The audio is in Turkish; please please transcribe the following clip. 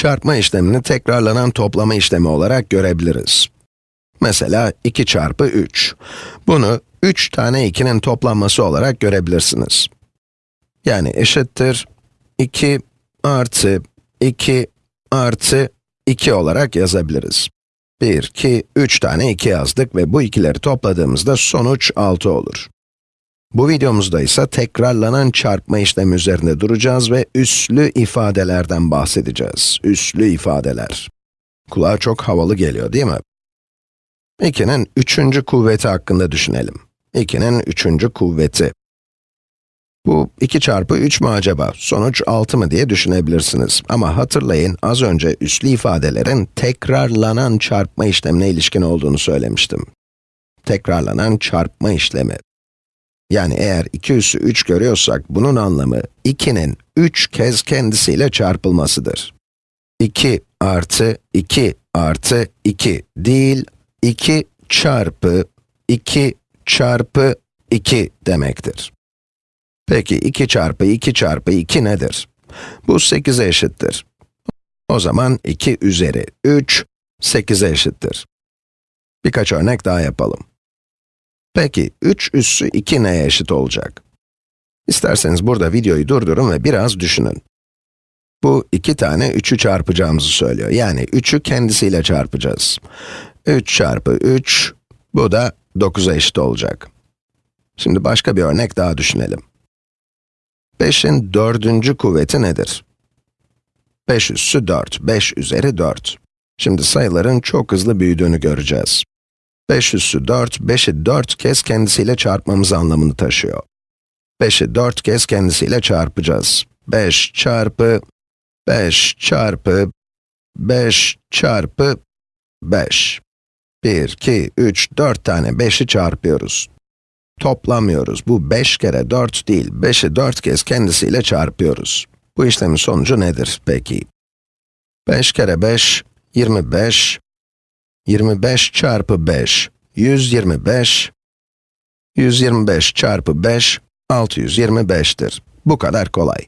çarpma işlemini tekrarlanan toplama işlemi olarak görebiliriz. Mesela 2 çarpı 3. Bunu 3 tane 2'nin toplanması olarak görebilirsiniz. Yani eşittir 2 artı 2 artı 2 olarak yazabiliriz. 1, 2, 3 tane 2 yazdık ve bu ikileri topladığımızda sonuç 6 olur. Bu videomuzda ise tekrarlanan çarpma işlemi üzerinde duracağız ve üslü ifadelerden bahsedeceğiz. Üslü ifadeler. Kulağa çok havalı geliyor değil mi? 2'nin üçüncü kuvveti hakkında düşünelim. 2'nin üçüncü kuvveti. Bu 2 çarpı 3 mü acaba? Sonuç 6 mı diye düşünebilirsiniz. Ama hatırlayın, az önce üslü ifadelerin tekrarlanan çarpma işlemine ilişkin olduğunu söylemiştim. Tekrarlanan çarpma işlemi. Yani eğer 2 üssü 3 görüyorsak, bunun anlamı 2'nin 3 kez kendisiyle çarpılmasıdır. 2 artı 2 artı 2 değil, 2 çarpı 2 çarpı 2 demektir. Peki 2 çarpı 2 çarpı 2 nedir? Bu 8'e eşittir. O zaman 2 üzeri 3, 8'e eşittir. Birkaç örnek daha yapalım. Peki 3 üssü 2 neye eşit olacak? İsterseniz burada videoyu durdurun ve biraz düşünün. Bu iki tane 3'ü çarpacağımızı söylüyor. Yani 3'ü kendisiyle çarpacağız. 3 çarpı 3, bu da 9'a eşit olacak. Şimdi başka bir örnek daha düşünelim. 5'in dördüncü kuvveti nedir? 5 üssü 4, 5 üzeri 4. Şimdi sayıların çok hızlı büyüdüğünü göreceğiz. 5 üssü 4, 5'i 4 kez kendisiyle çarpmamız anlamını taşıyor. 5'i 4 kez kendisiyle çarpacağız. 5 çarpı 5 çarpı 5 çarpı 5. 1, 2, 3, 4 tane 5'i çarpıyoruz. Toplamıyoruz. Bu 5 kere 4 değil, 5'i 4 kez kendisiyle çarpıyoruz. Bu işlemin sonucu nedir peki? 5 kere 5, 25. 25 çarpı 5, 125. 125 çarpı 5, 625'tir. Bu kadar kolay.